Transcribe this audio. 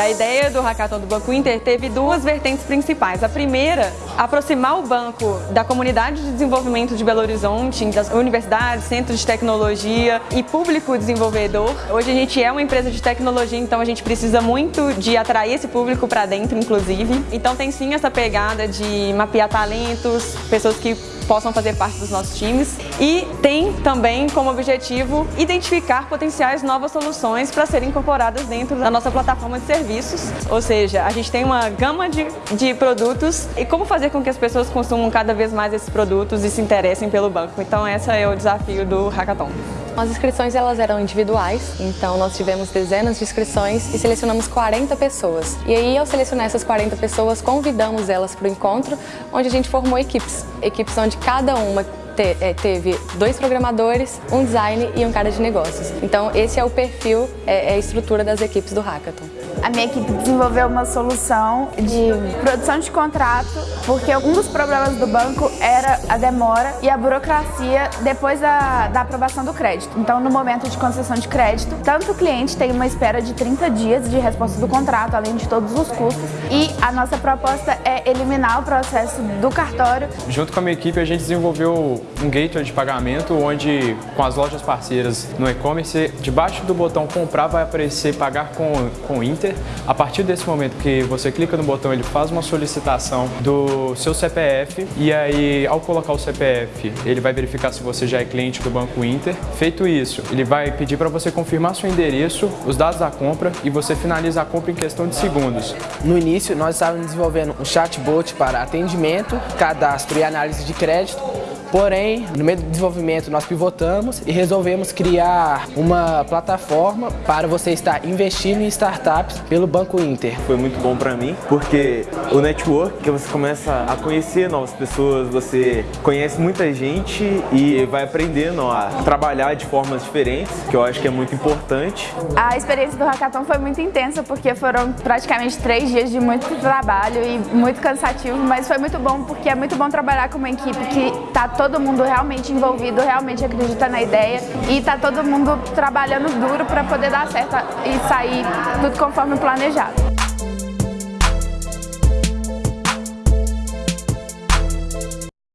A ideia do Hackathon do Banco Inter teve duas vertentes principais. A primeira, aproximar o banco da comunidade de desenvolvimento de Belo Horizonte, das universidades, centros de tecnologia e público desenvolvedor. Hoje a gente é uma empresa de tecnologia, então a gente precisa muito de atrair esse público para dentro, inclusive. Então tem sim essa pegada de mapear talentos, pessoas que possam fazer parte dos nossos times e tem também como objetivo identificar potenciais novas soluções para serem incorporadas dentro da nossa plataforma de serviços, ou seja, a gente tem uma gama de, de produtos e como fazer com que as pessoas consumam cada vez mais esses produtos e se interessem pelo banco. Então esse é o desafio do Hackathon. As inscrições elas eram individuais, então nós tivemos dezenas de inscrições e selecionamos 40 pessoas. E aí, ao selecionar essas 40 pessoas, convidamos elas para o encontro, onde a gente formou equipes. Equipes onde cada uma te, é, teve dois programadores, um design e um cara de negócios. Então esse é o perfil, é, é a estrutura das equipes do Hackathon. A minha equipe desenvolveu uma solução de produção de contrato, porque um dos problemas do banco era a demora e a burocracia depois da, da aprovação do crédito. Então, no momento de concessão de crédito, tanto o cliente tem uma espera de 30 dias de resposta do contrato, além de todos os custos, e a nossa proposta é eliminar o processo do cartório. Junto com a minha equipe, a gente desenvolveu um gateway de pagamento, onde com as lojas parceiras no e-commerce, debaixo do botão comprar vai aparecer pagar com, com Inter. A partir desse momento que você clica no botão, ele faz uma solicitação do seu CPF e aí ao colocar o CPF, ele vai verificar se você já é cliente do Banco Inter. Feito isso, ele vai pedir para você confirmar seu endereço, os dados da compra e você finaliza a compra em questão de segundos. No início, nós estávamos desenvolvendo um chatbot para atendimento, cadastro e análise de crédito Porém, no meio do desenvolvimento nós pivotamos e resolvemos criar uma plataforma para você estar investindo em startups pelo Banco Inter. Foi muito bom para mim, porque o network, que você começa a conhecer novas pessoas, você conhece muita gente e vai aprendendo a trabalhar de formas diferentes, que eu acho que é muito importante. A experiência do Hackathon foi muito intensa, porque foram praticamente três dias de muito trabalho e muito cansativo, mas foi muito bom, porque é muito bom trabalhar com uma equipe que está todo mundo realmente envolvido, realmente acredita na ideia e tá todo mundo trabalhando duro para poder dar certo e sair tudo conforme planejado.